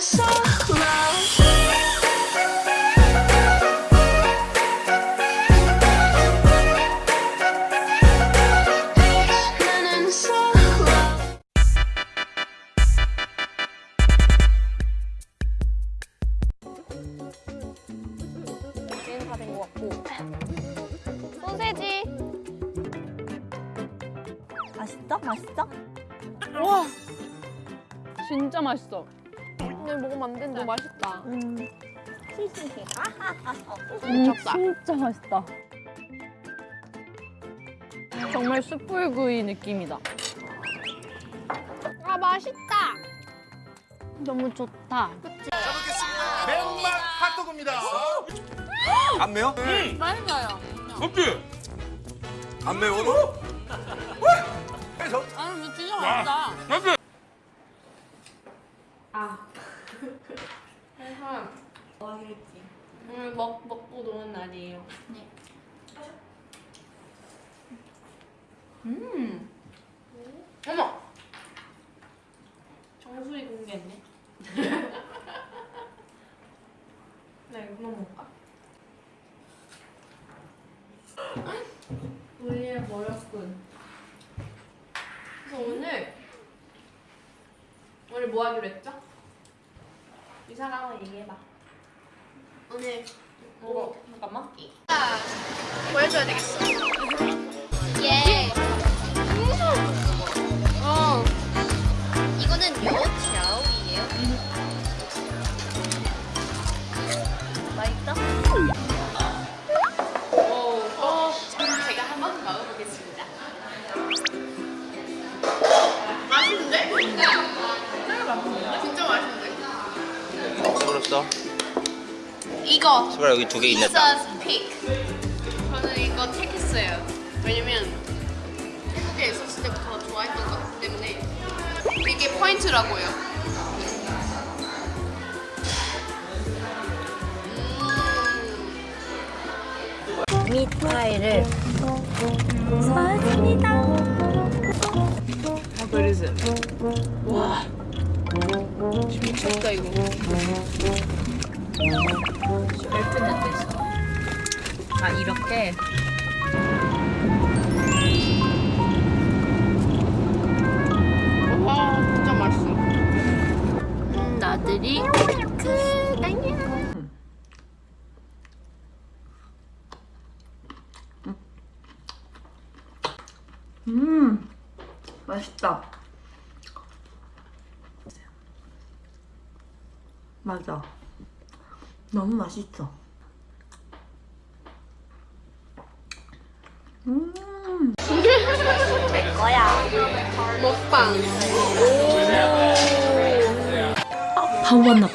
so 다된것 같고 소세지 맛있어? 맛있어? 와 진짜 맛있어 근데 먹으면 안 된다. 너무 맛있다. 음. 음, 진짜 맛있다. 정말 숯불구이 느낌이다. 아 맛있다. 너무 좋다. 매운맛 핫도그입니다. 안 매워? 맛있어요. 섭지? 안 매워? 아니 이거 진짜 맛있다 섭지? 오늘 먹, 먹고 노는 날이에요 네 음. 어머 정수리 공개했네 나 이거 먹을까? 우리의 머렸군 그래서 오늘 오늘 뭐 하기로 했죠? 한번 얘기해봐. 오늘 뭐? 잠깐만 보여줘야 되겠어 씹었어? 이거 숟가락 여기 두 개 있네. Jesus pick. 저는 이거 택했어요. 왜냐면 태국에 있었을 때부터 좋아했던 것 때문에 이게 포인트라고요. 음. 미파이를 사왔습니다. 와. 미쳤다, 이거. 벨트는 됐어. 아, 이렇게? 와, 진짜 맛있어. 음, 나들이. 음, 맛있다. 맞아. 너무 맛있어. 음, 먹방. 바보 만나.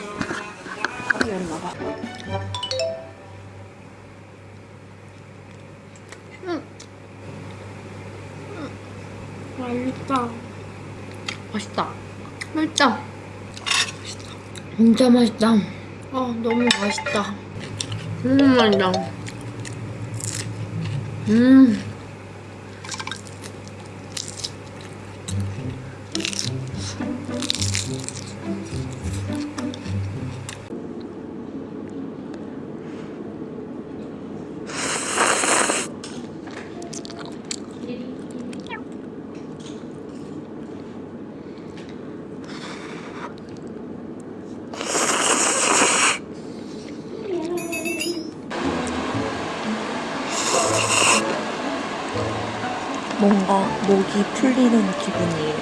맛있다. 맛있다. 진짜 맛있다. 아, 너무 맛있다. 너무 맛있다. 음. 뭔가 목이 풀리는 기분이에요.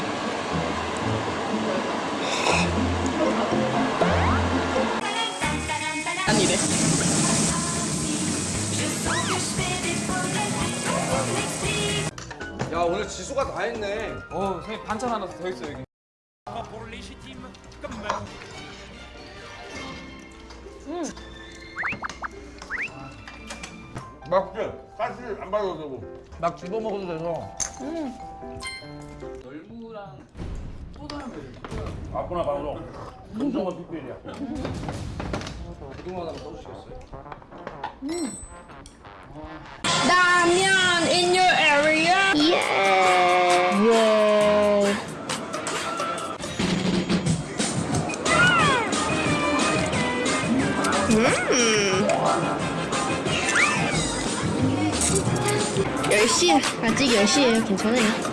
야 오늘 지수가 다 했네. 어, 선생님 반찬 하나 더 있어 여기. 맛있지? 가시 안 발라도 되고. 막 집어 먹어도 돼서. 열무랑 소다는 왜? 아구나 방송. 공정한 빅벨이야. 고등어 하나 써주시겠어요? 라면 in your area? 예. 10시야. 아직 10시예요. 괜찮아요.